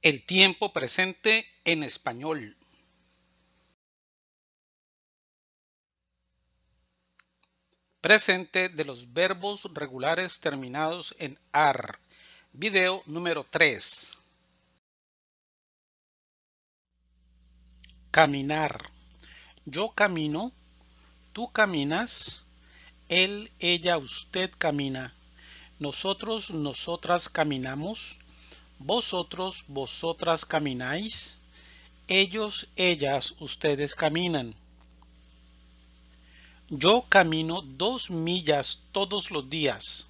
El tiempo presente en español. Presente de los verbos regulares terminados en AR. Video número 3. Caminar. Yo camino. Tú caminas. Él, ella, usted camina. Nosotros, nosotras caminamos vosotros, vosotras camináis. Ellos, ellas, ustedes caminan. Yo camino dos millas todos los días.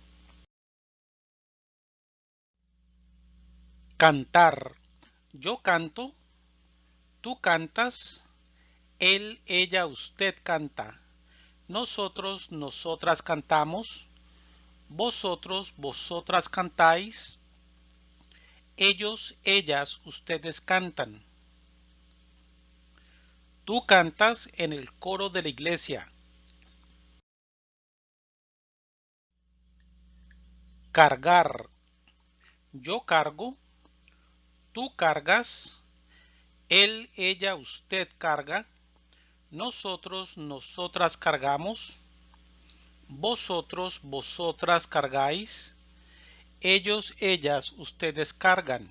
Cantar. Yo canto. Tú cantas. Él, ella, usted canta. Nosotros, nosotras cantamos. Vosotros, vosotras cantáis ellos, ellas, ustedes cantan. Tú cantas en el coro de la iglesia. Cargar. Yo cargo. Tú cargas. Él, ella, usted carga. Nosotros, nosotras cargamos. Vosotros, vosotras cargáis ellos, ellas, ustedes cargan.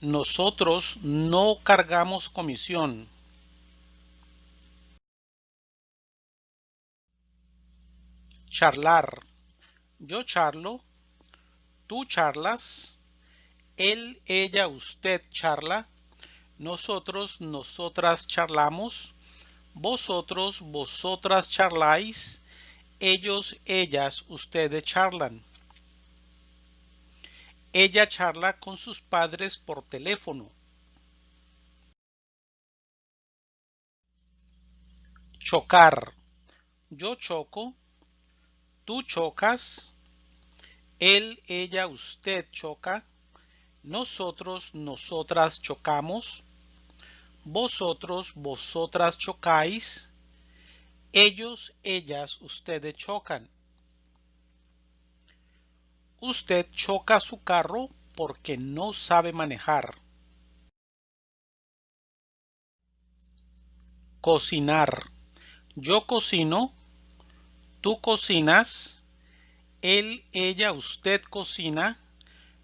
Nosotros no cargamos comisión. Charlar. Yo charlo. Tú charlas. Él, ella, usted charla. Nosotros, nosotras charlamos. Vosotros, vosotras charláis ellos, ellas, ustedes charlan. Ella charla con sus padres por teléfono. Chocar. Yo choco. Tú chocas. Él, ella, usted choca. Nosotros, nosotras chocamos. Vosotros, vosotras chocáis ellos, ellas, ustedes chocan. Usted choca su carro porque no sabe manejar. Cocinar. Yo cocino. Tú cocinas. Él, ella, usted cocina.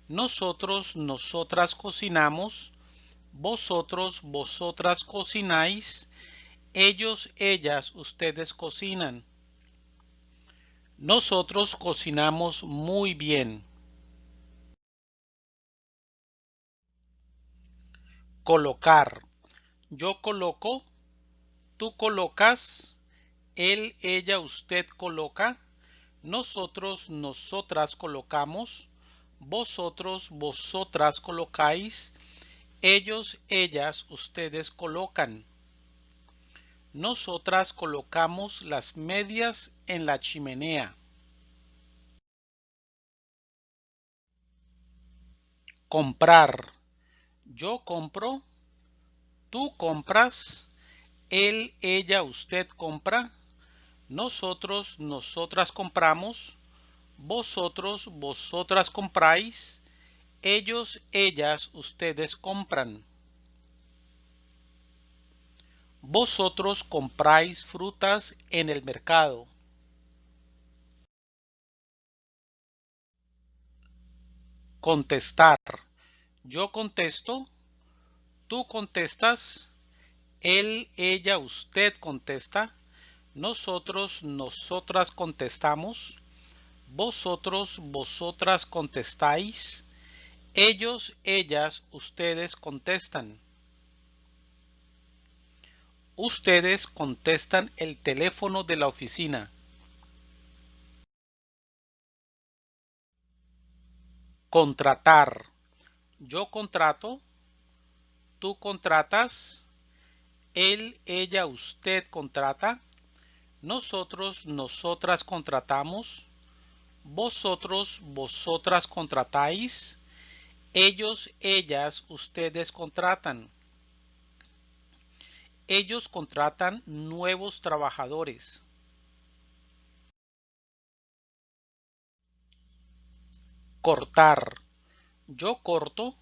Nosotros, nosotras cocinamos. Vosotros, vosotras cocináis ellos, ellas, ustedes cocinan. Nosotros cocinamos muy bien. Colocar. Yo coloco. Tú colocas. Él, ella, usted coloca. Nosotros, nosotras colocamos. Vosotros, vosotras colocáis. Ellos, ellas, ustedes colocan. Nosotras colocamos las medias en la chimenea. Comprar. Yo compro. Tú compras. Él, ella, usted compra. Nosotros, nosotras compramos. Vosotros, vosotras compráis. Ellos, ellas, ustedes compran. Vosotros compráis frutas en el mercado. Contestar. Yo contesto. Tú contestas. Él, ella, usted contesta. Nosotros, nosotras contestamos. Vosotros, vosotras contestáis. Ellos, ellas, ustedes contestan. Ustedes contestan el teléfono de la oficina. Contratar. Yo contrato. Tú contratas. Él, ella, usted contrata. Nosotros, nosotras contratamos. Vosotros, vosotras contratáis. Ellos, ellas, ustedes contratan ellos contratan nuevos trabajadores. Cortar. yo corto,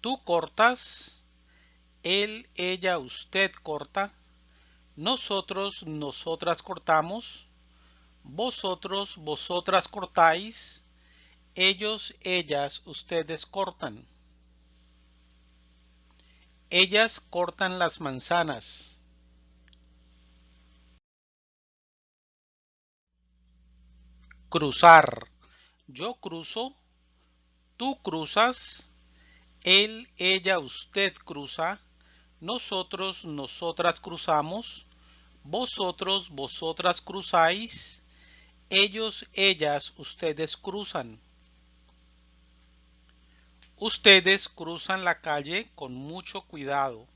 tú cortas, él, ella, usted corta, nosotros, nosotras cortamos, vosotros, vosotras cortáis, ellos, ellas, ustedes cortan. Ellas cortan las manzanas. Cruzar. Yo cruzo, tú cruzas, él, ella, usted cruza, nosotros, nosotras cruzamos, vosotros, vosotras cruzáis, ellos, ellas, ustedes cruzan. Ustedes cruzan la calle con mucho cuidado.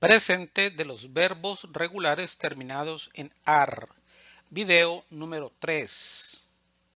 Presente de los verbos regulares terminados en AR. Video número 3.